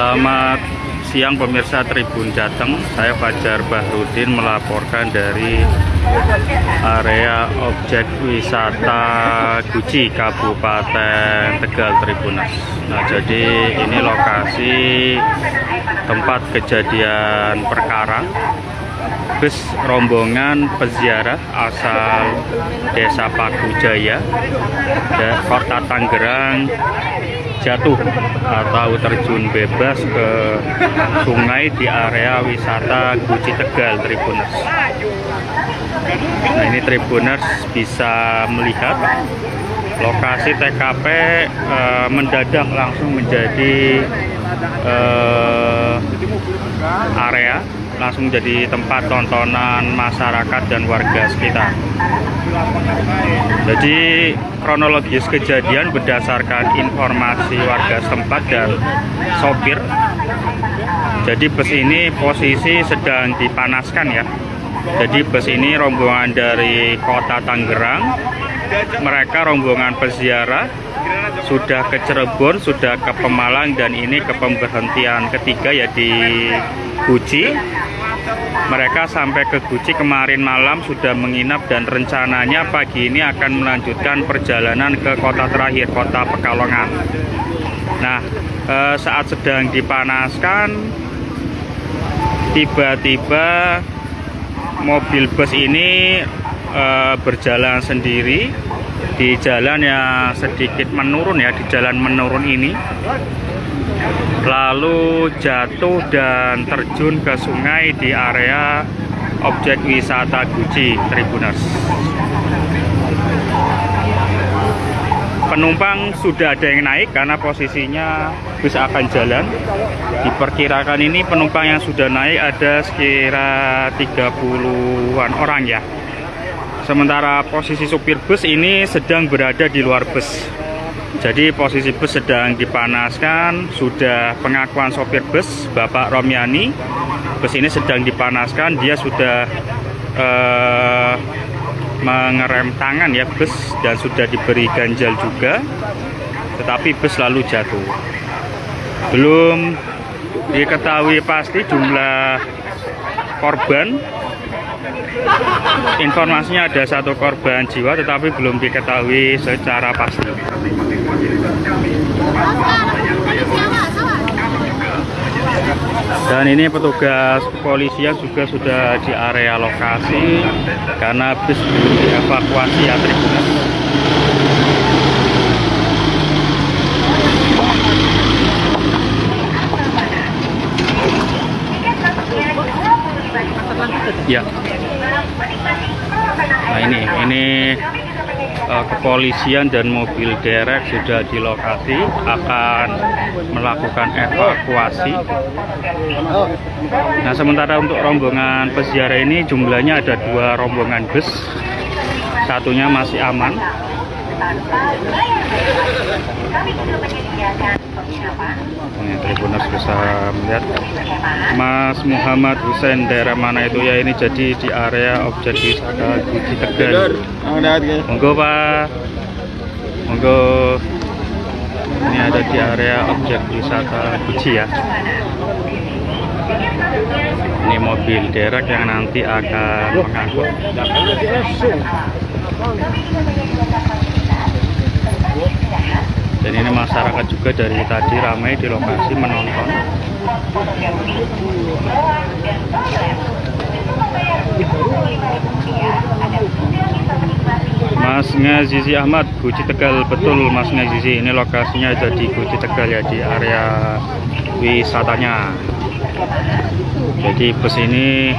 Selamat siang pemirsa Tribun Jateng. Saya Fajar Bahrudin melaporkan dari area objek wisata Guci Kabupaten Tegal Tribunas Nah jadi ini lokasi tempat kejadian perkara. Bus rombongan peziarah asal Desa Pagujaya Kota Tangerang jatuh atau terjun bebas ke sungai di area wisata Guci Tegal Tribuners. Nah ini Tribuners bisa melihat lokasi TKP eh, mendadak langsung menjadi eh, area langsung jadi tempat tontonan masyarakat dan warga sekitar. Jadi kronologis kejadian berdasarkan informasi warga setempat dan sopir. Jadi bus ini posisi sedang dipanaskan ya. Jadi bus ini rombongan dari kota Tangerang. Mereka rombongan peziarah sudah ke Cirebon, sudah ke Pemalang dan ini ke pemberhentian ketiga ya di Guci mereka sampai ke Guci kemarin malam sudah menginap dan rencananya pagi ini akan melanjutkan perjalanan ke kota terakhir, kota Pekalongan. Nah, eh, saat sedang dipanaskan, tiba-tiba mobil bus ini eh, berjalan sendiri di jalan yang sedikit menurun ya, di jalan menurun ini lalu jatuh dan terjun ke sungai di area objek wisata Guci Tribuners. Penumpang sudah ada yang naik karena posisinya bus akan jalan. Diperkirakan ini penumpang yang sudah naik ada sekira 30-an orang ya. Sementara posisi supir bus ini sedang berada di luar bus. Jadi posisi bus sedang dipanaskan, sudah pengakuan sopir bus Bapak Romiani. Bus ini sedang dipanaskan, dia sudah eh, mengerem tangan ya bus dan sudah diberi ganjal juga. Tetapi bus lalu jatuh. Belum diketahui pasti jumlah korban informasinya ada satu korban jiwa tetapi belum diketahui secara pasti. Dan ini petugas kepolisian juga sudah di area lokasi karena bus belum dievakuasi ya tribunal ya nah ini ini uh, kepolisian dan mobil derek sudah di lokasi akan melakukan evakuasi. Nah sementara untuk rombongan peziarah ini jumlahnya ada dua rombongan bus. Satunya masih aman ini Tribuners bisa melihat. Mas Muhammad Hussein daerah mana itu? Ya ini jadi di area objek wisata Guci Tegal. Monggo Pak. Monggo. Ini ada di area objek wisata Guci ya. Ini mobil derek yang nanti akan mengangkut dan ini masyarakat juga dari tadi ramai di lokasi menonton. Mas Ngazizi Ahmad Guci Tegal. Betul Mas Ngazizi. Ini lokasinya ada di Guci Tegal ya di area wisatanya. Jadi bus ini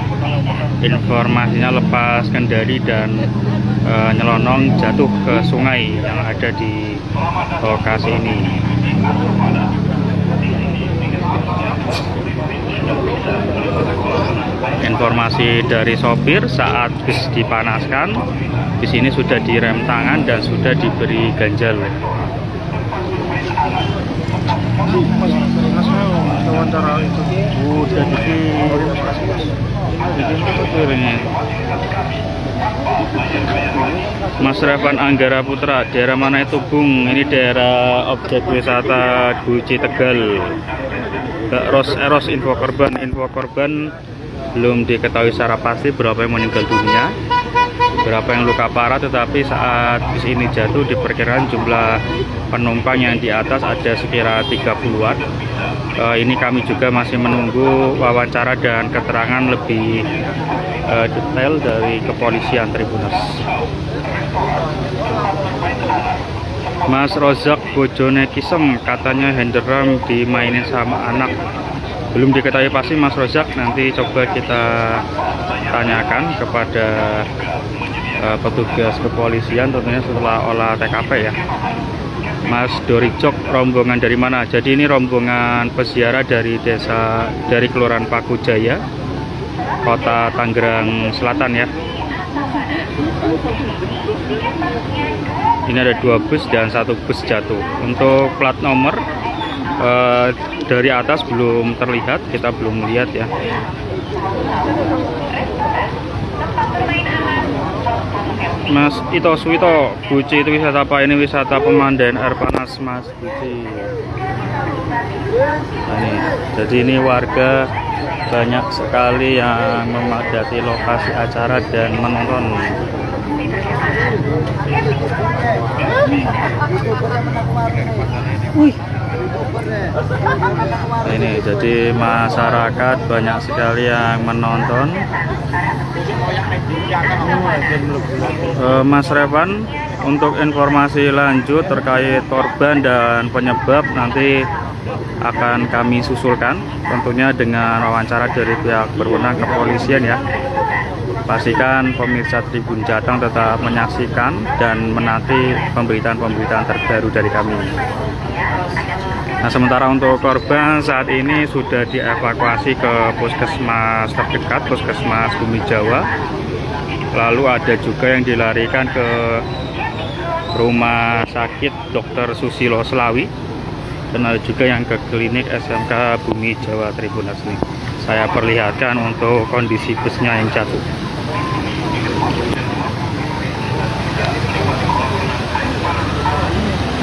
informasinya lepas kendali dan e, nyelonong jatuh ke sungai yang ada di lokasi ini. Informasi dari sopir saat bis dipanaskan di sini sudah direm tangan dan sudah diberi ganjal. Wawancara itu udah Mas Revan Anggara Putra daerah mana itu Bung? Ini daerah objek wisata Guci Tegal. Eros Eros info korban info korban belum diketahui secara pasti berapa yang meninggal dunia berapa yang luka parah tetapi saat bis ini jatuh diperkirakan jumlah penumpang yang di atas ada sekira 30-an uh, ini kami juga masih menunggu wawancara dan keterangan lebih uh, detail dari kepolisian Tribunas Mas Rozak bojone Kisem katanya henderam dimainin sama anak. Belum diketahui pasti Mas Rozak nanti coba kita tanyakan kepada uh, petugas kepolisian tentunya setelah olah TKP ya. Mas Doricok rombongan dari mana? Jadi ini rombongan peziarah dari desa dari Kelurahan Paku Jaya kota Tangerang Selatan ya. Ini ada dua bus dan satu bus jatuh. Untuk plat nomor uh, dari atas belum terlihat kita belum melihat ya Mas Ito Suwito Buci itu wisata apa ini wisata pemandian air panas Mas Buci. Nah, ini, jadi ini warga banyak sekali yang memadati lokasi acara dan menonton. Wih. Nah, ini. Jadi masyarakat banyak sekali yang menonton Mas Revan untuk informasi lanjut terkait korban dan penyebab nanti akan kami susulkan tentunya dengan wawancara dari pihak berwenang kepolisian ya. Pastikan pemirsa Tribun Jateng tetap menyaksikan dan menanti pemberitaan-pemberitaan terbaru dari kami Nah sementara untuk korban saat ini sudah dievakuasi ke puskesmas terdekat, puskesmas Bumi Jawa. Lalu ada juga yang dilarikan ke rumah sakit Dr. Susilo Selawi. Dan ada juga yang ke klinik SMK Bumi Jawa Tribunas ini. Saya perlihatkan untuk kondisi busnya yang jatuh.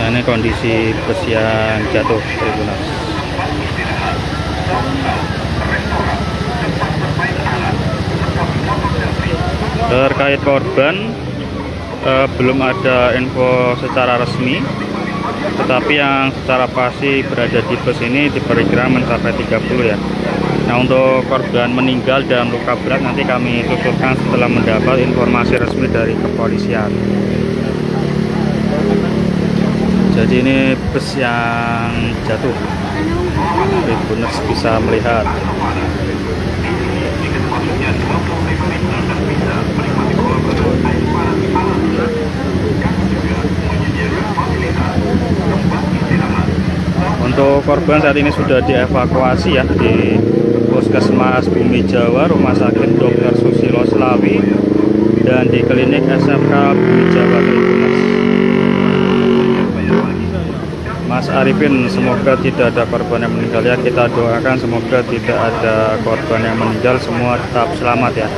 Ini kondisi bus yang jatuh Tribunas. Terkait korban eh, belum ada info secara resmi, tetapi yang secara pasti berada di bus ini diperkirakan mencapai 30 ya. Nah untuk korban meninggal dan luka berat nanti kami susulkan setelah mendapat informasi resmi dari kepolisian jadi ini bus yang jatuh Tribuners bisa melihat untuk korban saat ini sudah dievakuasi ya di Puskesmas Bumi Jawa Rumah Sakit Dr. Susilo Selawi dan di klinik SMK Bumi Jawa Tribunas Mas Arifin semoga tidak ada korban yang meninggal. Ya kita doakan semoga tidak ada korban yang meninggal. Semua tetap selamat ya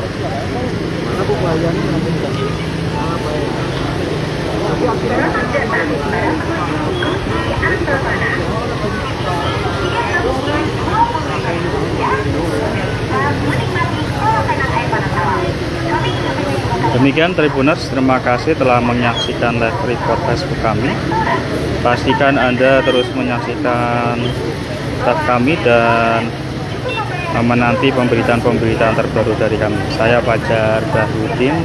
Demikian Tribuners, terima kasih telah menyaksikan live report Facebook kami. Pastikan Anda terus menyaksikan tab kami dan menanti pemberitaan-pemberitaan terbaru dari kami. Saya Fajar Bahudin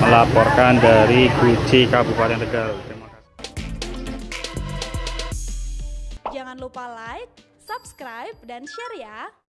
melaporkan dari Guci Kabupaten Tegal. Terima kasih. Jangan lupa like, subscribe, dan share ya.